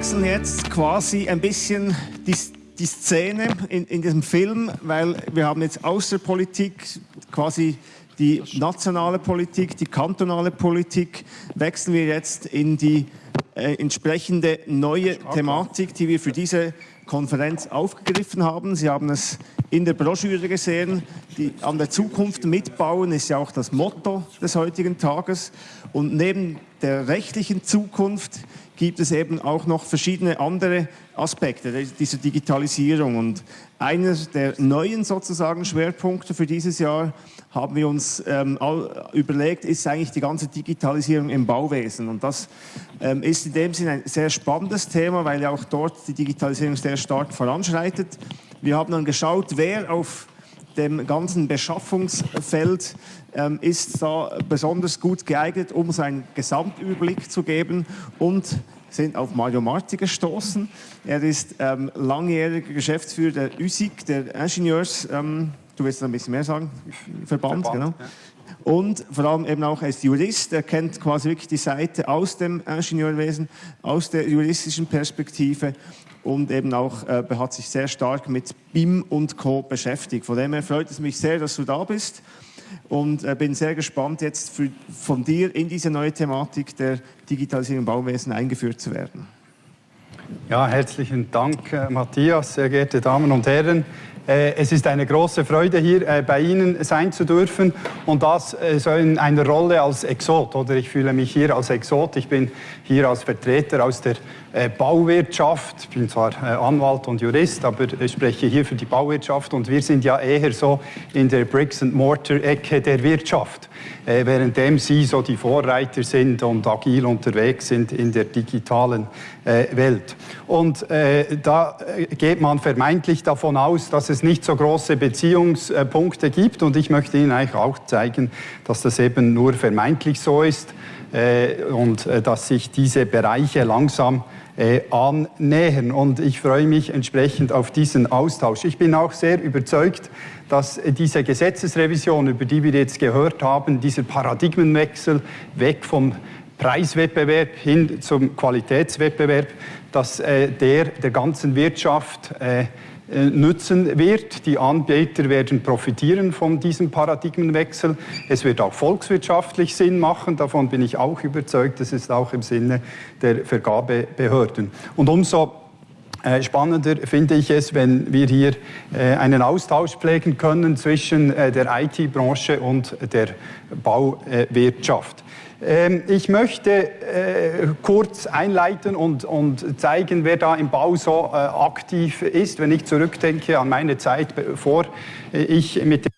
wechseln jetzt quasi ein bisschen die, die Szene in, in diesem Film, weil wir haben jetzt aus der Politik quasi die nationale Politik, die kantonale Politik, wechseln wir jetzt in die äh, entsprechende neue Thematik, die wir für diese Konferenz aufgegriffen haben. Sie haben es in der Broschüre gesehen. Die, an der Zukunft mitbauen ist ja auch das Motto des heutigen Tages. Und neben der rechtlichen Zukunft gibt es eben auch noch verschiedene andere Aspekte dieser Digitalisierung. Und einer der neuen sozusagen Schwerpunkte für dieses Jahr haben wir uns ähm, überlegt, ist eigentlich die ganze Digitalisierung im Bauwesen. Und das ähm, ist in dem Sinne ein sehr spannendes Thema, weil ja auch dort die Digitalisierung sehr stark voranschreitet. Wir haben dann geschaut, wer auf dem ganzen Beschaffungsfeld ähm, ist da besonders gut geeignet, um seinen Gesamtüberblick zu geben und sind auf Mario Marti gestoßen. Er ist ähm, langjähriger Geschäftsführer der USIC, der Ingenieurs, ähm, du willst ein bisschen mehr sagen, Verband, Verband genau. Ja. Und vor allem eben auch als Jurist, er kennt quasi wirklich die Seite aus dem Ingenieurwesen, aus der juristischen Perspektive und eben auch äh, hat sich sehr stark mit BIM und Co. beschäftigt. Von dem her freut es mich sehr, dass du da bist und äh, bin sehr gespannt, jetzt für, von dir in diese neue Thematik der Digitalisierung im Bauwesen eingeführt zu werden. Ja, herzlichen Dank, äh, Matthias, sehr geehrte Damen und Herren. Äh, es ist eine große Freude, hier äh, bei Ihnen sein zu dürfen und das äh, so in einer Rolle als Exot. Oder ich fühle mich hier als Exot. Ich bin hier als Vertreter aus der Bauwirtschaft. Ich bin zwar Anwalt und Jurist, aber ich spreche hier für die Bauwirtschaft und wir sind ja eher so in der Bricks-and-Mortar-Ecke der Wirtschaft, währenddem Sie so die Vorreiter sind und agil unterwegs sind in der digitalen Welt. Und da geht man vermeintlich davon aus, dass es nicht so große Beziehungspunkte gibt. Und ich möchte Ihnen eigentlich auch zeigen, dass das eben nur vermeintlich so ist äh, und äh, dass sich diese Bereiche langsam äh, annähern. Und ich freue mich entsprechend auf diesen Austausch. Ich bin auch sehr überzeugt, dass diese Gesetzesrevision, über die wir jetzt gehört haben, dieser Paradigmenwechsel weg vom Preiswettbewerb hin zum Qualitätswettbewerb, dass der der ganzen Wirtschaft äh, nützen wird. Die Anbieter werden profitieren von diesem Paradigmenwechsel. Es wird auch volkswirtschaftlich Sinn machen, davon bin ich auch überzeugt. Das ist auch im Sinne der Vergabebehörden. Und umso äh, Spannender finde ich es, wenn wir hier äh, einen Austausch pflegen können zwischen der IT-Branche und der Bauwirtschaft. Ähm, ich möchte äh, kurz einleiten und, und, zeigen, wer da im Bau so äh, aktiv ist, wenn ich zurückdenke an meine Zeit, bevor ich mit dem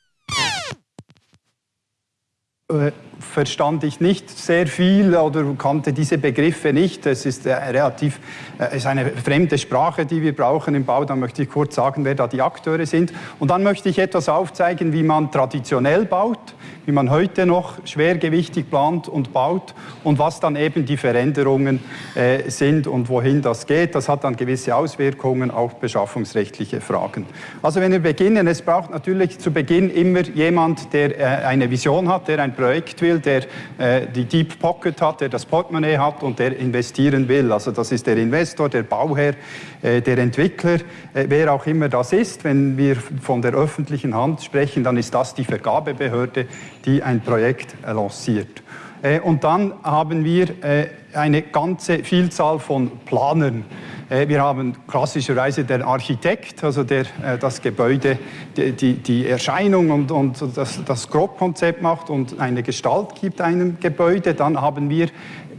äh, verstand ich nicht sehr viel oder kannte diese Begriffe nicht. Es ist relativ, es ist eine fremde Sprache, die wir brauchen im Bau. Da möchte ich kurz sagen, wer da die Akteure sind. Und dann möchte ich etwas aufzeigen, wie man traditionell baut wie man heute noch schwergewichtig plant und baut und was dann eben die Veränderungen äh, sind und wohin das geht. Das hat dann gewisse Auswirkungen, auch beschaffungsrechtliche Fragen. Also wenn wir beginnen, es braucht natürlich zu Beginn immer jemand, der äh, eine Vision hat, der ein Projekt will, der äh, die Deep Pocket hat, der das Portemonnaie hat und der investieren will. Also das ist der Investor, der Bauherr, äh, der Entwickler, äh, wer auch immer das ist. Wenn wir von der öffentlichen Hand sprechen, dann ist das die Vergabebehörde, die ein Projekt lanciert. Äh, und dann haben wir äh, eine ganze Vielzahl von Planern. Äh, wir haben klassischerweise den Architekt, also der das Gebäude, die, die Erscheinung und, und das, das Grobkonzept macht und eine Gestalt gibt einem Gebäude. Dann haben wir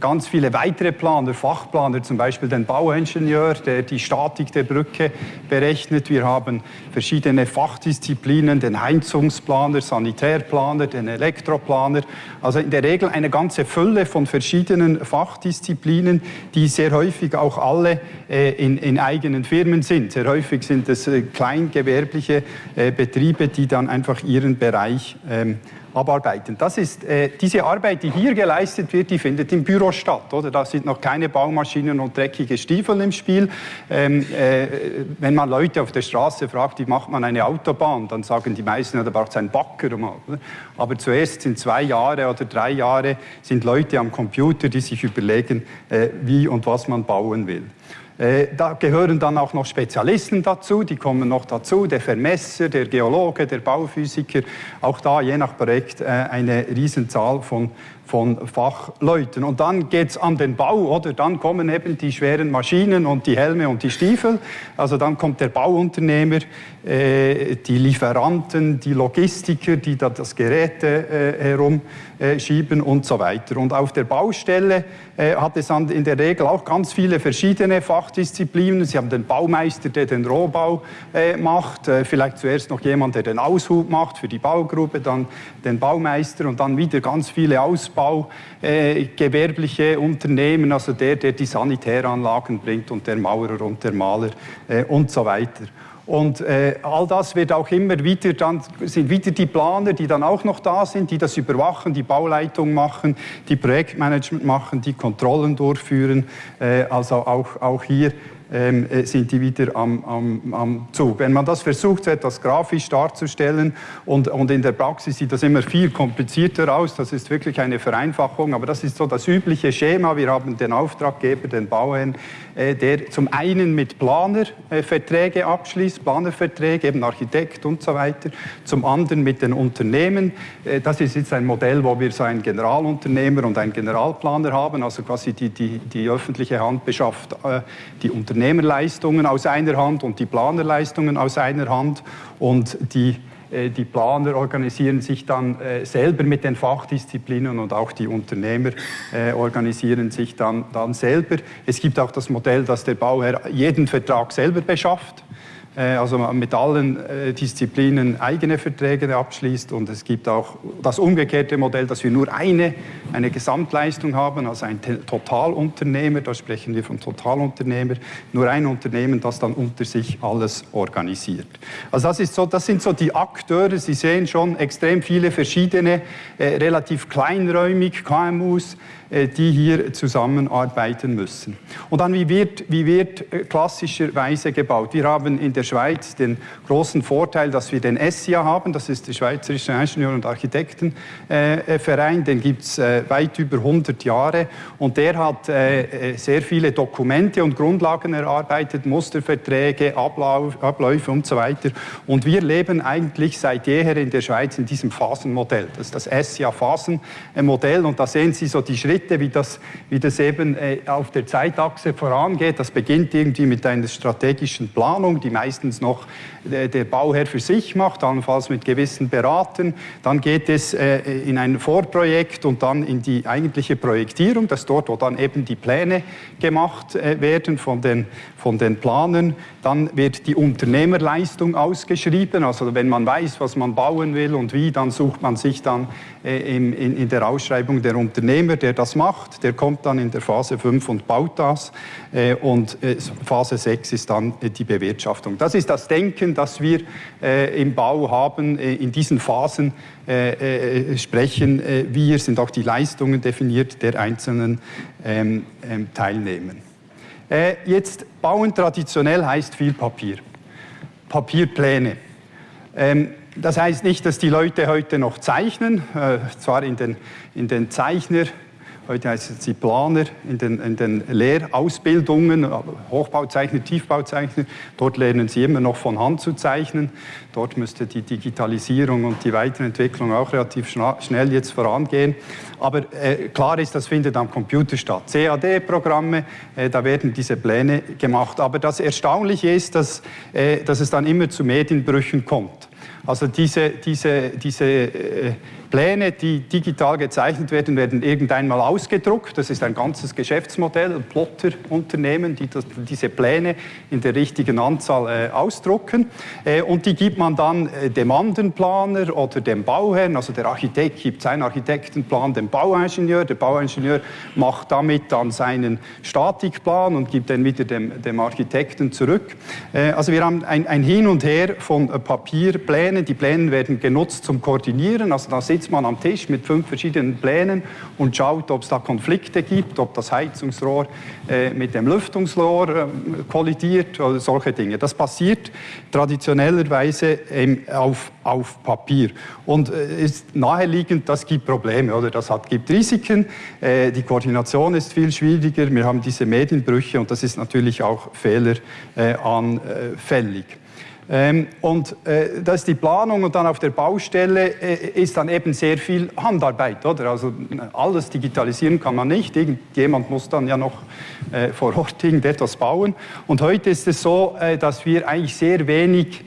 ganz viele weitere Planer, Fachplaner, zum Beispiel den Bauingenieur, der die Statik der Brücke berechnet. Wir haben verschiedene Fachdisziplinen, den Heizungsplaner, Sanitärplaner, den Elektroplaner. Also in der Regel eine ganze Fülle von verschiedenen Fachdisziplinen, die sehr häufig auch alle äh, in, in, eigenen Firmen sind. Sehr häufig sind es äh, kleingewerbliche äh, Betriebe, die dann einfach ihren Bereich ähm, abarbeiten. Das ist, äh, diese Arbeit, die hier geleistet wird, die findet im Büro statt. Oder? Da sind noch keine Baumaschinen und dreckige Stiefel im Spiel. Ähm, äh, wenn man Leute auf der Straße fragt, wie macht man eine Autobahn, dann sagen die meisten, ja, da braucht es einen Backer. Oder? Aber zuerst sind zwei Jahre oder drei Jahre sind Leute am Computer, die sich überlegen, äh, wie und was man bauen will. Äh, da gehören dann auch noch Spezialisten dazu, die kommen noch dazu, der Vermesser, der Geologe, der Bauphysiker, auch da je nach Projekt äh, eine Riesenzahl von von Fachleuten. Und dann geht es an den Bau, oder? Dann kommen eben die schweren Maschinen und die Helme und die Stiefel. Also dann kommt der Bauunternehmer, äh, die Lieferanten, die Logistiker, die da das Gerät äh, herumschieben und so weiter. Und auf der Baustelle äh, hat es dann in der Regel auch ganz viele verschiedene Fachdisziplinen. Sie haben den Baumeister, der den Rohbau äh, macht, äh, vielleicht zuerst noch jemand, der den Aushub macht für die Baugruppe, dann den Baumeister und dann wieder ganz viele Ausbau, äh, gewerbliche Unternehmen, also der, der die Sanitäranlagen bringt und der Maurer und der Maler äh, und so weiter. Und äh, all das wird auch immer wieder, dann sind wieder die Planer, die dann auch noch da sind, die das überwachen, die Bauleitung machen, die Projektmanagement machen, die Kontrollen durchführen. Äh, also auch, auch hier ähm, äh, sind die wieder am, am, am, Zug. Wenn man das versucht, etwas grafisch darzustellen und, und in der Praxis sieht das immer viel komplizierter aus, das ist wirklich eine Vereinfachung, aber das ist so das übliche Schema. Wir haben den Auftraggeber, den Bauherrn, äh, der zum einen mit Planer äh, abschließt, Planerverträge, eben Architekt und so weiter, zum anderen mit den Unternehmen. Äh, das ist jetzt ein Modell, wo wir so einen Generalunternehmer und einen Generalplaner haben, also quasi die, die, die öffentliche Hand beschafft die Unternehmerleistungen aus einer Hand und die Planerleistungen aus einer Hand und die äh, die Planer organisieren sich dann äh, selber mit den Fachdisziplinen und auch die Unternehmer äh, organisieren sich dann, dann selber. Es gibt auch das Modell, dass der Bauherr jeden Vertrag selber beschafft. Äh, also mit allen äh, Disziplinen eigene Verträge abschließt und es gibt auch das umgekehrte Modell, dass wir nur eine, eine Gesamtleistung haben, also ein Totalunternehmer, da sprechen wir vom Totalunternehmer, nur ein Unternehmen, das dann unter sich alles organisiert. Also das, ist so, das sind so die Akteure, Sie sehen schon extrem viele verschiedene, äh, relativ kleinräumig KMUs, die hier zusammenarbeiten müssen. Und dann, wie wird, wie wird äh, klassischerweise gebaut? Wir haben in der Schweiz den großen Vorteil, dass wir den SIA haben, das ist der Schweizerische Ingenieur- und Architektenverein, den gibt es äh, weit über 100 Jahre und der hat sehr viele Dokumente und Grundlagen erarbeitet, Musterverträge, Abläufe und so weiter. Und wir leben eigentlich seit jeher in der Schweiz in diesem Phasenmodell. Das ist das SIA-Phasenmodell und da sehen Sie so die Schritte, Schritte, wie das, wie das eben äh, auf der Zeitachse vorangeht. Das beginnt irgendwie mit einer strategischen Planung, die meistens noch äh, der Bauherr für sich macht, allenfalls mit gewissen Beraten. Dann geht es äh, in ein Vorprojekt und dann in die eigentliche Projektierung. Das ist dort, wo dann eben die Pläne gemacht werden von den, von den Planern. Dann wird die Unternehmerleistung ausgeschrieben. Also wenn man weiß, was man bauen will und wie, dann sucht man sich dann in, in der Ausschreibung der Unternehmer, der das macht. Der kommt dann in der Phase 5 und baut das. Äh, und äh, Phase 6 ist dann äh, die Bewirtschaftung. Das ist das Denken, das wir im Bau haben. In diesen Phasen sprechen wir, sind auch die Leistungen definiert der einzelnen ähm, ähm, Teilnehmer. Jetzt bauen traditionell heißt viel Papier. Papierpläne. Ähm, das heißt nicht, dass die Leute heute noch zeichnen, zwar in den, in den Zeichner- Heute heißen sie Planer in den, in den Lehrausbildungen, Hochbauzeichner, Tiefbauzeichner. Dort lernen sie immer noch von Hand zu zeichnen. Dort müsste die Digitalisierung und die Weiterentwicklung auch relativ schnell jetzt vorangehen. Aber äh, klar ist, das findet am Computer statt. CAD-Programme, äh, da werden diese Pläne gemacht. Aber das Erstaunliche ist, dass, äh, dass es dann immer zu Medienbrüchen kommt. Also diese, diese, diese äh, Pläne, die digital gezeichnet werden, werden irgendeinmal ausgedruckt. Das ist ein ganzes Geschäftsmodell, Plotterunternehmen, die das, diese Pläne in der richtigen Anzahl äh, ausdrucken. Äh, und die gibt man dann äh, dem Andenplaner oder dem Bauherrn. Also der Architekt gibt seinen Architektenplan dem Bauingenieur. Der Bauingenieur macht damit dann seinen Statikplan und gibt den wieder dem, dem Architekten zurück. Äh, also wir haben ein, ein Hin und Her von äh, Papierplänen. Die Pläne werden genutzt zum Koordinieren. Also da sitzt sitzt man am Tisch mit fünf verschiedenen Plänen und schaut, ob es da Konflikte gibt, ob das Heizungsrohr äh, mit dem Lüftungsrohr äh, kollidiert oder solche Dinge. Das passiert traditionellerweise ähm, auf, auf Papier. Und äh, ist naheliegend, das gibt Probleme oder? Das hat, gibt Risiken, äh, die Koordination ist viel schwieriger, wir haben diese Medienbrüche und das ist natürlich auch fehleranfällig. Ähm, und äh, das ist die Planung und dann auf der Baustelle äh, ist dann eben sehr viel Handarbeit, oder? Also alles digitalisieren kann man nicht. Irgendjemand muss dann ja noch äh, vor Ort irgendetwas bauen. Und heute ist es so, äh, dass wir eigentlich sehr wenig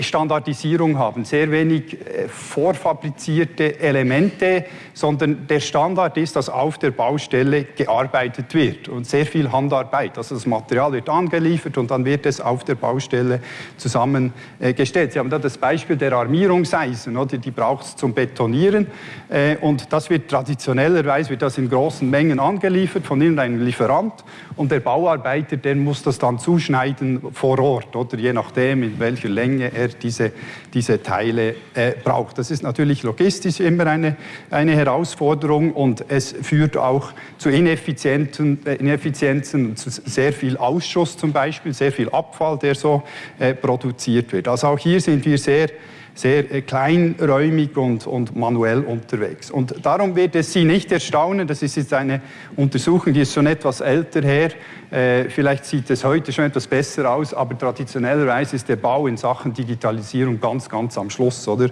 Standardisierung haben, sehr wenig äh, vorfabrizierte Elemente, sondern der Standard ist, dass auf der Baustelle gearbeitet wird und sehr viel Handarbeit. Also das Material wird angeliefert und dann wird es auf der Baustelle zusammengestellt. Sie haben da das Beispiel der Armierungseisen, oder? die braucht es zum Betonieren äh, und das wird traditionellerweise wird das in großen Mengen angeliefert von irgendeinem Lieferant und der Bauarbeiter, der muss das dann zuschneiden vor Ort oder je nachdem in welcher Länge er diese, diese Teile äh, braucht. Das ist natürlich logistisch immer eine, eine Herausforderung und es führt auch zu äh, Ineffizienzen, zu sehr viel Ausschuss zum Beispiel, sehr viel Abfall, der so äh, produziert wird. Also auch hier sind wir sehr sehr äh, kleinräumig und, und, manuell unterwegs. Und darum wird es Sie nicht erstaunen, das ist jetzt eine Untersuchung, die ist schon etwas älter her, äh, vielleicht sieht es heute schon etwas besser aus, aber traditionellerweise ist der Bau in Sachen Digitalisierung ganz, ganz am Schluss, oder?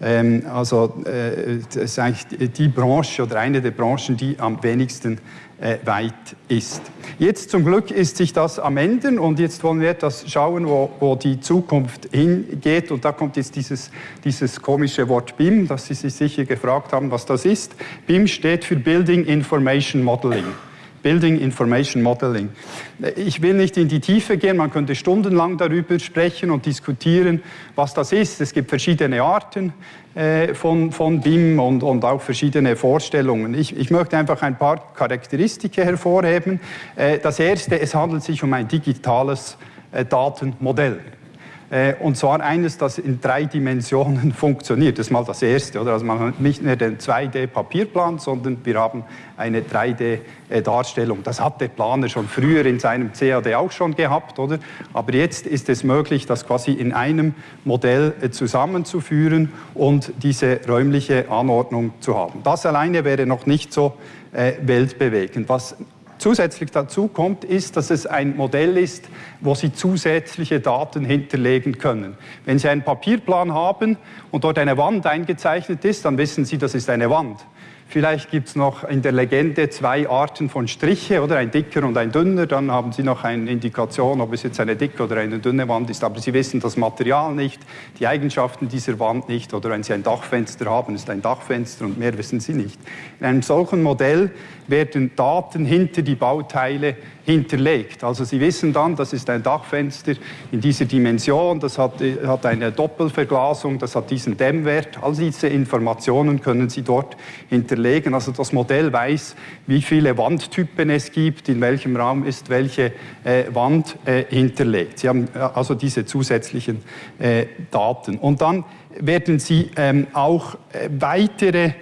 Ähm, also äh, das ist eigentlich die Branche oder eine der Branchen, die am wenigsten äh, weit ist. Jetzt zum Glück ist sich das am Ende und jetzt wollen wir etwas schauen, wo, wo die Zukunft hingeht. Und da kommt jetzt dieses, dieses komische Wort BIM, das Sie sich sicher gefragt haben, was das ist. BIM steht für Building Information Modeling. Building Information Modeling. Ich will nicht in die Tiefe gehen, man könnte stundenlang darüber sprechen und diskutieren, was das ist. Es gibt verschiedene Arten äh, von, von BIM und, und auch verschiedene Vorstellungen. Ich, ich möchte einfach ein paar Charakteristika hervorheben. Äh, das erste, es handelt sich um ein digitales äh, Datenmodell. Äh, und zwar eines, das in drei Dimensionen funktioniert. Das ist mal das Erste. Oder? Also man hat nicht mehr den 2D-Papierplan, sondern wir haben eine 3D-Darstellung. Das hat der Planer schon früher in seinem CAD auch schon gehabt. Oder? Aber jetzt ist es möglich, das quasi in einem Modell äh, zusammenzuführen und diese räumliche Anordnung zu haben. Das alleine wäre noch nicht so äh, weltbewegend. Was zusätzlich dazu kommt, ist, dass es ein Modell ist, wo Sie zusätzliche Daten hinterlegen können. Wenn Sie einen Papierplan haben und dort eine Wand eingezeichnet ist, dann wissen Sie, das ist eine Wand. Vielleicht gibt es noch in der Legende zwei Arten von Striche, oder ein dicker und ein dünner. Dann haben Sie noch eine Indikation, ob es jetzt eine dicke oder eine dünne Wand ist. Aber Sie wissen das Material nicht, die Eigenschaften dieser Wand nicht. Oder wenn Sie ein Dachfenster haben, ist ein Dachfenster und mehr wissen Sie nicht. In einem solchen Modell werden Daten hinter die Bauteile hinterlegt. Also Sie wissen dann, das ist ein Dachfenster in dieser Dimension, das hat, hat eine Doppelverglasung, das hat diesen Dämmwert. All diese Informationen können Sie dort hinterlegen. Also das Modell weiß, wie viele Wandtypen es gibt, in welchem Raum ist welche äh, Wand äh, hinterlegt. Sie haben äh, also diese zusätzlichen äh, Daten. Und dann werden Sie ähm, auch äh, weitere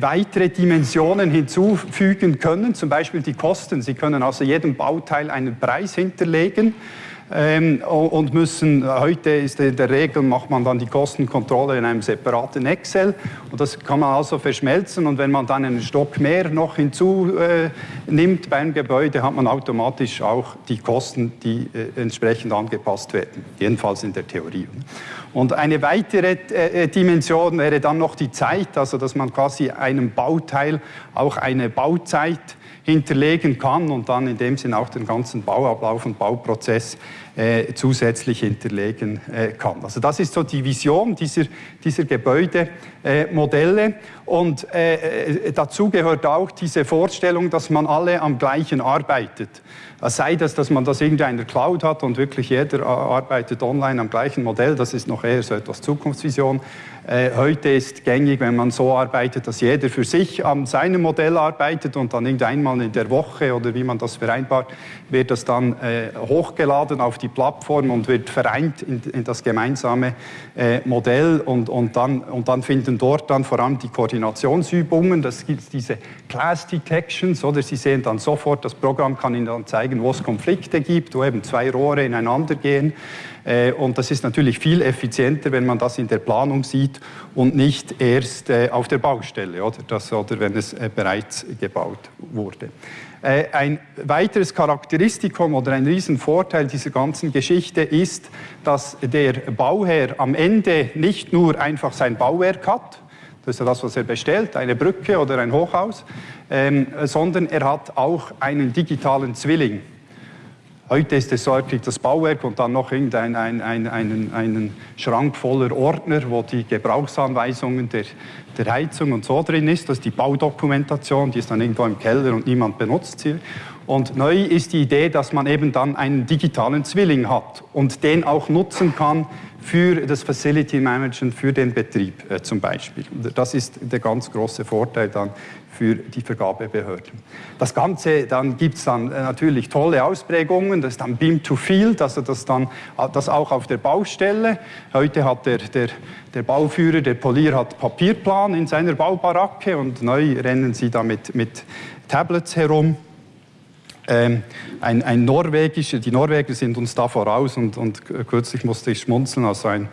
weitere Dimensionen hinzufügen können, zum Beispiel die Kosten. Sie können also jedem Bauteil einen Preis hinterlegen ähm, und müssen, heute ist in der Regel, macht man dann die Kostenkontrolle in einem separaten Excel und das kann man also verschmelzen und wenn man dann einen Stock mehr noch hinzunimmt äh, beim Gebäude, hat man automatisch auch die Kosten, die äh, entsprechend angepasst werden, jedenfalls in der Theorie. Und eine weitere äh, Dimension wäre dann noch die Zeit, also dass man quasi einem Bauteil auch eine Bauzeit hinterlegen kann und dann in dem Sinn auch den ganzen Bauablauf und Bauprozess äh, zusätzlich hinterlegen äh, kann. Also das ist so die Vision dieser, dieser Gebäudemodelle äh, und äh, dazu gehört auch diese Vorstellung, dass man alle am gleichen arbeitet. Sei das, dass man das irgendwie in der Cloud hat und wirklich jeder arbeitet online am gleichen Modell, das ist noch eher so etwas Zukunftsvision. Äh, heute ist gängig, wenn man so arbeitet, dass jeder für sich an seinem Modell arbeitet und dann irgendeinmal in der Woche oder wie man das vereinbart, wird das dann äh, hochgeladen auf die Plattform und wird vereint in, in das gemeinsame äh, Modell und, und, dann, und dann finden dort dann vor allem die Koordinationsübungen, das gibt diese Class Detections, oder Sie sehen dann sofort, das Programm kann Ihnen dann zeigen, wo es Konflikte gibt, wo eben zwei Rohre ineinander gehen äh, und das ist natürlich viel effizienter, wenn man das in der Planung sieht und nicht erst äh, auf der Baustelle oder, das, oder wenn es äh, bereits gebaut wurde. Ein weiteres Charakteristikum oder ein Riesenvorteil dieser ganzen Geschichte ist, dass der Bauherr am Ende nicht nur einfach sein Bauwerk hat, das ist ja das, was er bestellt, eine Brücke oder ein Hochhaus, ähm, sondern er hat auch einen digitalen Zwilling. Heute ist es so, er kriegt das Bauwerk und dann noch irgendeinen ein, ein, einen, einen Schrank voller Ordner, wo die Gebrauchsanweisungen der, der Heizung und so drin ist. Das ist die Baudokumentation, die ist dann irgendwo im Keller und niemand benutzt sie. Und neu ist die Idee, dass man eben dann einen digitalen Zwilling hat und den auch nutzen kann für das Facility Management, für den Betrieb äh, zum Beispiel. Das ist der ganz große Vorteil dann für die Vergabebehörden. Das Ganze, dann gibt es dann äh, natürlich tolle Ausprägungen, das ist dann Beam to Field, also das dann äh, das auch auf der Baustelle. Heute hat der, der, der Bauführer, der Polier hat Papierplan in seiner Baubaracke und neu rennen sie da mit, mit Tablets herum. Ähm, ein, ein norwegischer, die Norweger sind uns da voraus und, und kürzlich musste ich schmunzeln, also ein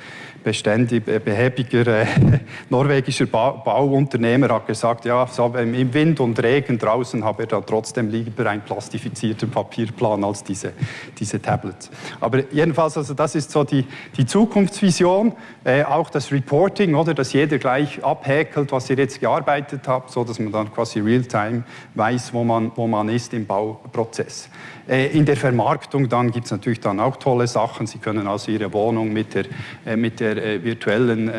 beständig behäbiger äh, norwegischer ba Bauunternehmer hat gesagt, ja, so im Wind und Regen draußen habe er dann trotzdem lieber einen plastifizierten Papierplan als diese, diese Tablets. Aber jedenfalls, also das ist so die, die Zukunftsvision, äh, auch das Reporting, oder, dass jeder gleich abhäkelt, was ihr jetzt gearbeitet habt, so dass man dann quasi real-time weiß, wo man, wo man ist im Bauprozess. Äh, in der Vermarktung dann gibt es natürlich dann auch tolle Sachen. Sie können also Ihre Wohnung mit der, äh, mit der äh, virtuellen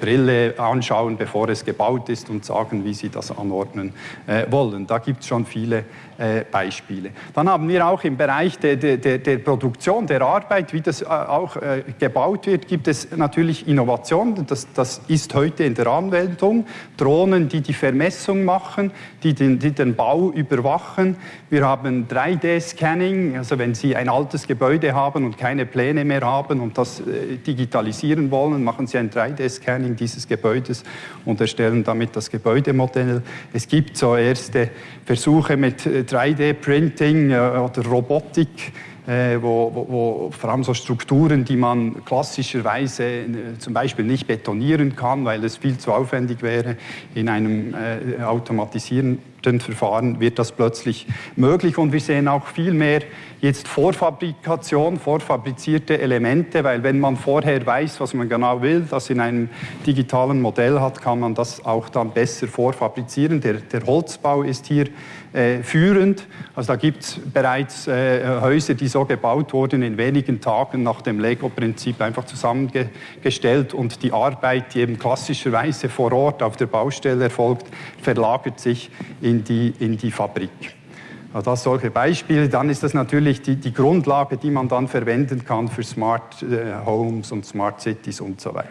Brille anschauen, bevor es gebaut ist und sagen, wie Sie das anordnen wollen. Da gibt es schon viele Beispiele. Dann haben wir auch im Bereich der, der, der Produktion, der Arbeit, wie das auch gebaut wird, gibt es natürlich Innovationen. Das, das ist heute in der Anwendung. Drohnen, die die Vermessung machen, die den, die den Bau überwachen. Wir haben 3D-Scanner Scanning, also wenn Sie ein altes Gebäude haben und keine Pläne mehr haben und das äh, digitalisieren wollen, machen Sie ein 3D-Scanning dieses Gebäudes und erstellen damit das Gebäudemodell. Es gibt so erste Versuche mit 3D-Printing äh, äh, oder Robotik, wo, wo, wo, vor allem so Strukturen, die man klassischerweise zum Beispiel nicht betonieren kann, weil es viel zu aufwendig wäre, in einem äh, automatisierten Verfahren wird das plötzlich möglich. Und wir sehen auch viel mehr jetzt Vorfabrikation, vorfabrizierte Elemente, weil wenn man vorher weiß, was man genau will, das in einem digitalen Modell hat, kann man das auch dann besser vorfabrizieren. Der, der Holzbau ist hier äh, führend. Also da gibt es bereits äh, Häuser, die so gebaut wurden, in wenigen Tagen nach dem Lego-Prinzip einfach zusammengestellt und die Arbeit, die eben klassischerweise vor Ort auf der Baustelle erfolgt, verlagert sich in die, in die Fabrik. Also das solche Beispiele. Dann ist das natürlich die, die Grundlage, die man dann verwenden kann für Smart äh, Homes und Smart Cities und so weiter.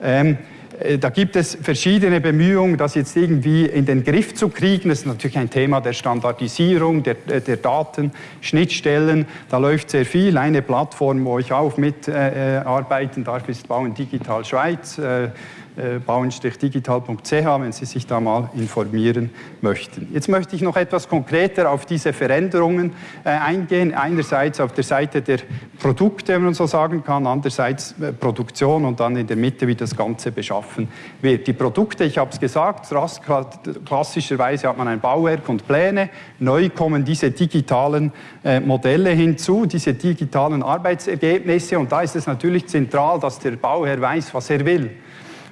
Ähm, äh, da gibt es verschiedene Bemühungen, das jetzt irgendwie in den Griff zu kriegen. Das ist natürlich ein Thema der Standardisierung, der, äh, der Datenschnittstellen. Da läuft sehr viel. Eine Plattform, wo ich auch mitarbeiten äh, darf, ist Bauen Digital Schweiz. Äh, äh, bauen-digital.ch, wenn Sie sich da mal informieren möchten. Jetzt möchte ich noch etwas konkreter auf diese Veränderungen äh, eingehen. Einerseits auf der Seite der Produkte, wenn man so sagen kann, andererseits äh, Produktion und dann in der Mitte, wie das Ganze beschaffen wird. Die Produkte, ich habe es gesagt, klassischerweise hat man ein Bauwerk und Pläne. Neu kommen diese digitalen Modelle hinzu, diese digitalen Arbeitsergebnisse und da ist es natürlich zentral, dass der Bauherr weiß, was er will.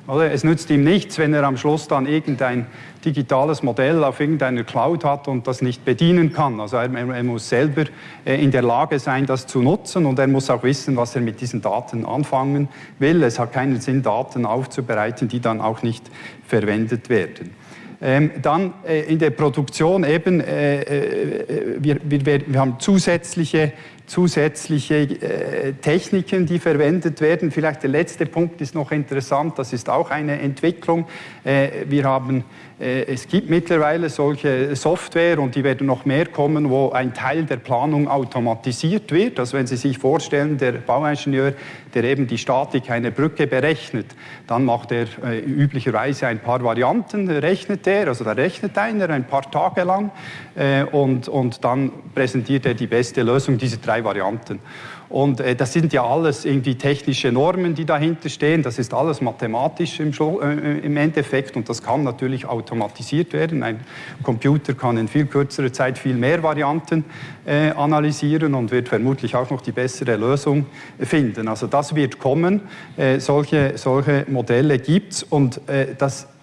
Oder? Es nützt ihm nichts, wenn er am Schluss dann irgendein digitales Modell auf irgendeiner Cloud hat und das nicht bedienen kann. Also er, er, muss selber äh, in der Lage sein, das zu nutzen und er muss auch wissen, was er mit diesen Daten anfangen will. Es hat keinen Sinn, Daten aufzubereiten, die dann auch nicht verwendet werden. Ähm, dann äh, in der Produktion eben, äh, äh wir, wir, wir, haben zusätzliche zusätzliche äh, Techniken, die verwendet werden. Vielleicht der letzte Punkt ist noch interessant, das ist auch eine Entwicklung. Äh, wir haben äh, es gibt mittlerweile solche Software und die werden noch mehr kommen, wo ein Teil der Planung automatisiert wird. Also wenn Sie sich vorstellen, der Bauingenieur, der eben die Statik einer Brücke berechnet, dann macht er äh, üblicherweise ein paar Varianten, rechnet er, also da rechnet einer ein paar Tage lang äh, und, und dann präsentiert er die beste Lösung dieser drei Varianten. Und äh, das sind ja alles irgendwie technische Normen, die dahinter stehen. Das ist alles mathematisch im, äh, im, Endeffekt und das kann natürlich automatisiert werden. Ein Computer kann in viel kürzerer Zeit viel mehr Varianten äh, analysieren und wird vermutlich auch noch die bessere Lösung finden. Also das wird kommen. Äh, solche, solche Modelle gibt es und äh, das äh,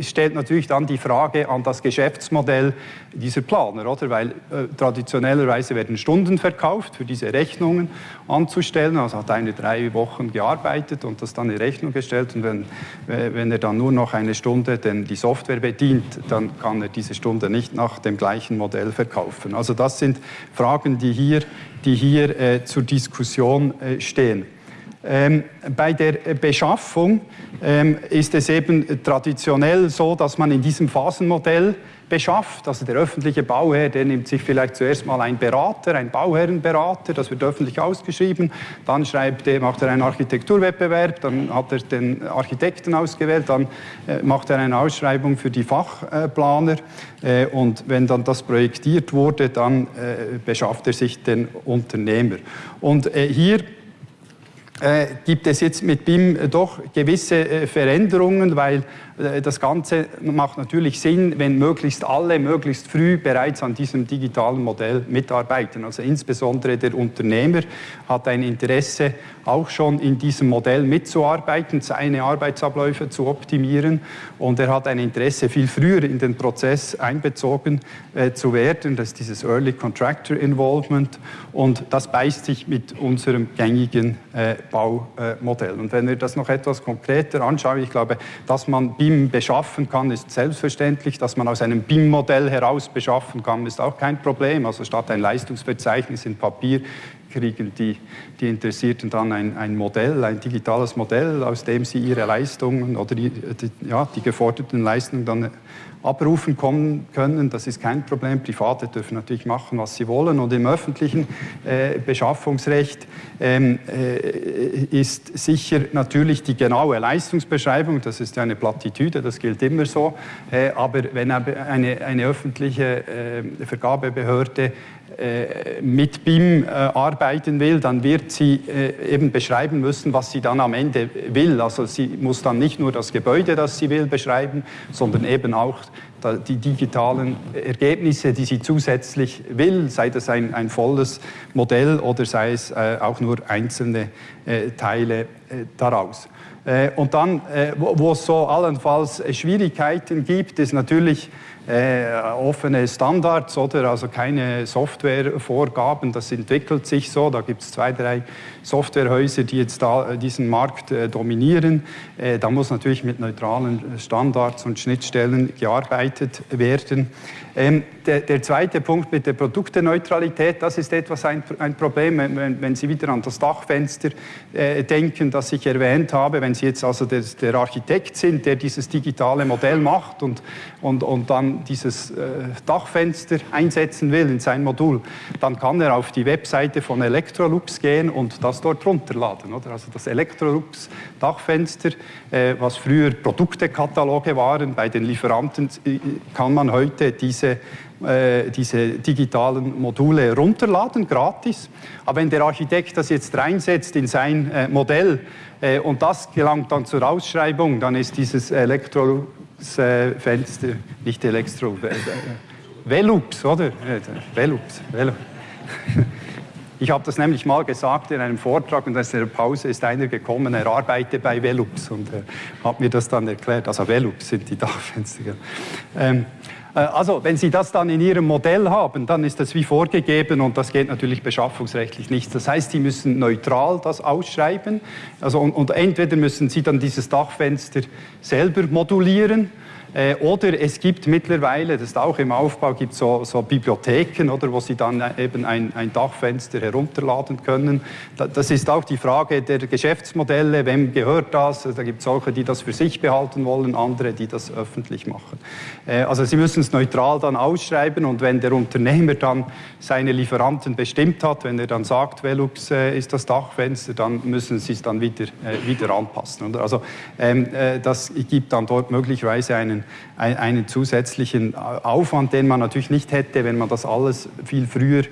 stellt natürlich dann die Frage an das Geschäftsmodell dieser Planer, oder? Weil äh, traditionellerweise werden Stunden verkauft, für diese Rechnungen anzustellen. Also hat einer drei Wochen gearbeitet und das dann in Rechnung gestellt. Und wenn, äh, wenn er dann nur noch eine Stunde denn die Software bedient, dann kann er diese Stunde nicht nach dem gleichen Modell verkaufen. Also das sind Fragen, die hier, die hier äh, zur Diskussion äh, stehen. Ähm, bei der Beschaffung ähm, ist es eben traditionell so, dass man in diesem Phasenmodell beschafft. Also der öffentliche Bauherr, der nimmt sich vielleicht zuerst mal einen Berater, einen Bauherrenberater, das wird öffentlich ausgeschrieben, dann schreibt macht er einen Architekturwettbewerb, dann hat er den Architekten ausgewählt, dann äh, macht er eine Ausschreibung für die Fachplaner äh, und wenn dann das projektiert wurde, dann äh, beschafft er sich den Unternehmer. Und äh, hier äh, gibt es jetzt mit BIM doch gewisse äh, Veränderungen, weil äh, das Ganze macht natürlich Sinn, wenn möglichst alle möglichst früh bereits an diesem digitalen Modell mitarbeiten. Also insbesondere der Unternehmer hat ein Interesse, auch schon in diesem Modell mitzuarbeiten, seine Arbeitsabläufe zu optimieren und er hat ein Interesse, viel früher in den Prozess einbezogen äh, zu werden. Das ist dieses Early Contractor Involvement und das beißt sich mit unserem gängigen äh, Baumodell. Und wenn wir das noch etwas konkreter anschauen, ich glaube, dass man BIM beschaffen kann, ist selbstverständlich. Dass man aus einem BIM-Modell heraus beschaffen kann, ist auch kein Problem. Also statt ein Leistungsverzeichnis in Papier kriegen die, die Interessierten dann ein, ein, Modell, ein digitales Modell, aus dem sie ihre Leistungen oder die, die, ja, die geforderten Leistungen dann abrufen kommen können. Das ist kein Problem. Private dürfen natürlich machen, was sie wollen. Und im öffentlichen äh, Beschaffungsrecht ähm, äh, ist sicher natürlich die genaue Leistungsbeschreibung, das ist ja eine Plattitüde, das gilt immer so. Äh, aber wenn eine, eine öffentliche äh, Vergabebehörde mit BIM äh, arbeiten will, dann wird sie äh, eben beschreiben müssen, was sie dann am Ende will. Also sie muss dann nicht nur das Gebäude, das sie will, beschreiben, sondern eben auch die digitalen Ergebnisse, die sie zusätzlich will, sei das ein, ein volles Modell oder sei es auch nur einzelne Teile daraus. Und dann, wo es so allenfalls Schwierigkeiten gibt, ist natürlich äh, offene Standards oder also keine Softwarevorgaben. Das entwickelt sich so. Da gibt es zwei, drei Softwarehäuser, die jetzt da äh, diesen Markt äh, dominieren. Äh, da muss natürlich mit neutralen Standards und Schnittstellen gearbeitet werden. Ähm, der, der, zweite Punkt mit der Produkteneutralität, das ist etwas ein, ein Problem, wenn, wenn, Sie wieder an das Dachfenster äh, denken, das ich erwähnt habe. Wenn Sie jetzt also der, der, Architekt sind, der dieses digitale Modell macht und, und, und dann dieses äh, Dachfenster einsetzen will in sein Modul, dann kann er auf die Webseite von Electrolux gehen und das dort runterladen. Oder? Also das Electrolux Dachfenster, äh, was früher Produktekataloge waren bei den Lieferanten, äh, kann man heute diese diese digitalen Module runterladen, gratis. Aber wenn der Architekt das jetzt reinsetzt in sein Modell und das gelangt dann zur Ausschreibung, dann ist dieses Elektrofenster, nicht Elektro, Velux, oder? Velux, Velux. Ich habe das nämlich mal gesagt in einem Vortrag und in der Pause ist einer gekommen, er arbeitet bei Velux und äh, hat mir das dann erklärt. Also Velux sind die Dachfenster. Ähm, äh, also, wenn Sie das dann in Ihrem Modell haben, dann ist das wie vorgegeben und das geht natürlich beschaffungsrechtlich nicht. Das heißt, Sie müssen neutral das ausschreiben. Also, und, und entweder müssen Sie dann dieses Dachfenster selber modulieren Äh, oder es gibt mittlerweile, das ist auch im Aufbau, gibt so, so Bibliotheken, oder, wo Sie dann eben ein, ein Dachfenster herunterladen können. Das ist auch die Frage der Geschäftsmodelle, wem gehört das? Da gibt es solche, die das für sich behalten wollen, andere, die das öffentlich machen. Äh, also Sie müssen es neutral dann ausschreiben und wenn der Unternehmer dann seine Lieferanten bestimmt hat, wenn er dann sagt, Velux äh, ist das Dachfenster, dann müssen Sie es dann wieder, wieder anpassen. Oder? Also ähm, das gibt dann dort möglicherweise einen einen, zusätzlichen Aufwand, den man natürlich nicht hätte, wenn man das alles viel früher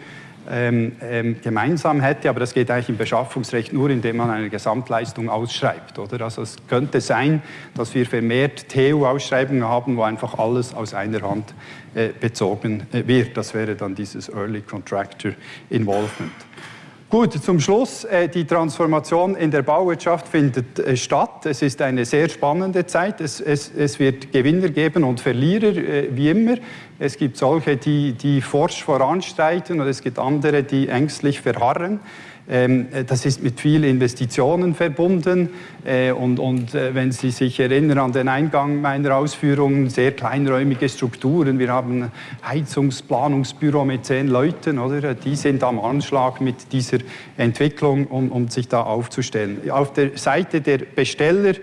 ähm, ähm, gemeinsam hätte, aber das geht eigentlich im Beschaffungsrecht nur, indem man eine Gesamtleistung ausschreibt. Oder? Also es könnte sein, dass wir vermehrt TU-Ausschreibungen haben, wo einfach alles aus einer Hand äh, bezogen äh, wird. Das wäre dann dieses Early Contractor Involvement. Gut, zum Schluss, äh, die Transformation in der Bauwirtschaft findet äh, statt. Es ist eine sehr spannende Zeit. Es, es, es wird Gewinner geben und Verlierer, äh, wie immer. Es gibt solche, die, die forsch voranstreiten und es gibt andere, die ängstlich verharren. Ähm, das ist mit vielen Investitionen verbunden. Äh, und, und äh, wenn Sie sich erinnern an den Eingang meiner Ausführungen, sehr kleinräumige Strukturen. Wir haben ein Heizungsplanungsbüro mit zehn Leuten, oder? Die sind am Anschlag mit dieser Entwicklung, um, um sich da aufzustellen. Auf der Seite der Besteller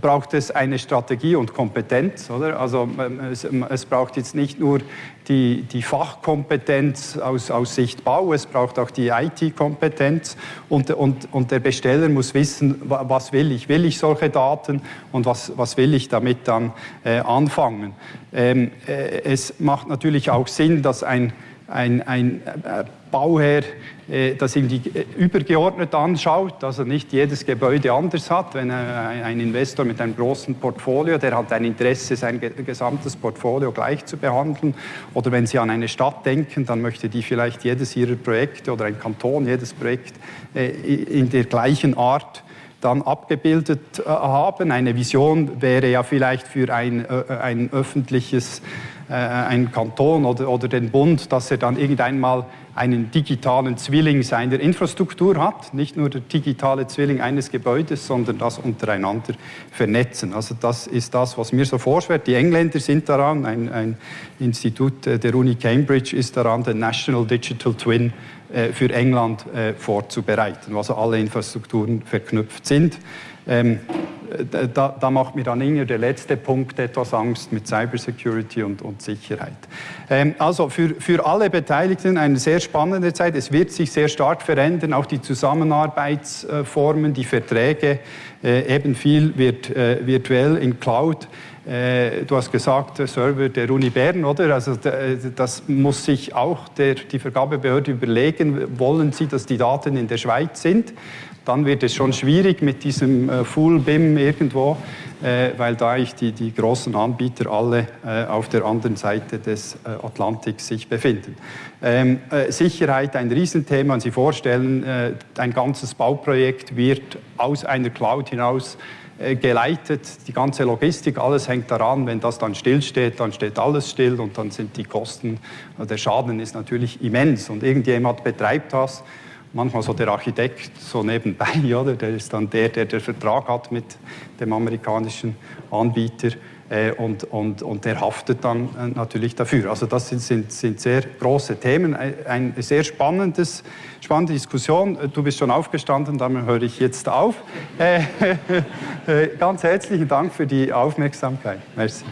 braucht es eine Strategie und Kompetenz. Oder? Also ähm, es, ähm, es braucht jetzt nicht nur die, die Fachkompetenz aus, aus, Sicht Bau, es braucht auch die IT-Kompetenz und, und, und, der Besteller muss wissen, was will ich. Will ich solche Daten und was, was will ich damit dann äh, anfangen. Ähm, äh, es macht natürlich auch Sinn, dass ein, ein, ein äh, Bauherr das irgendwie äh, übergeordnet anschaut, also nicht jedes Gebäude anders hat. Wenn ein Investor mit einem großen Portfolio, der hat ein Interesse, sein gesamtes Portfolio gleich zu behandeln. Oder wenn Sie an eine Stadt denken, dann möchte die vielleicht jedes ihrer Projekte oder ein Kanton jedes Projekt äh, in der gleichen Art dann abgebildet haben. Eine Vision wäre ja vielleicht für ein, ein öffentliches, ein Kanton oder, oder den Bund, dass er dann irgendwann mal einen digitalen Zwilling seiner Infrastruktur hat, nicht nur der digitale Zwilling eines Gebäudes, sondern das untereinander vernetzen. Also das ist das, was mir so vorschwebt. Die Engländer sind daran, ein, ein Institut der Uni Cambridge ist daran, den National Digital Twin äh, für England äh, vorzubereiten, wo also alle Infrastrukturen verknüpft sind. Ähm, da, da, macht mir dann eher der letzte Punkt etwas Angst mit Cybersecurity und, und Sicherheit. Ähm, also für, für alle Beteiligten eine sehr spannende Zeit. Es wird sich sehr stark verändern, auch die Zusammenarbeitsformen, die Verträge, äh, eben viel wird äh, virtuell in Cloud. Äh, du hast gesagt, Server der Uni Bern, oder? Also das muss sich auch der, die Vergabebehörde überlegen. Wollen sie, dass die Daten in der Schweiz sind? dann wird es schon schwierig mit diesem äh, Full BIM irgendwo, äh, weil da ich die, die großen Anbieter alle äh, auf der anderen Seite des äh, Atlantiks sich befinden. Ähm, äh, Sicherheit ein Riesenthema. Wenn Sie vorstellen, äh, ein ganzes Bauprojekt wird aus einer Cloud hinaus geleitet, die ganze Logistik, alles hängt daran. Wenn das dann stillsteht, dann steht alles still und dann sind die Kosten, der Schaden ist natürlich immens und irgendjemand betreibt das manchmal so der Architekt so nebenbei, oder? der ist dann der, der den Vertrag hat mit dem amerikanischen Anbieter äh, und, und, und der haftet dann äh, natürlich dafür. Also das sind, sind, sind sehr große Themen, ein sehr spannendes, spannende Diskussion. Du bist schon aufgestanden, damit höre ich jetzt auf. Äh, ganz herzlichen Dank für die Aufmerksamkeit. Merci.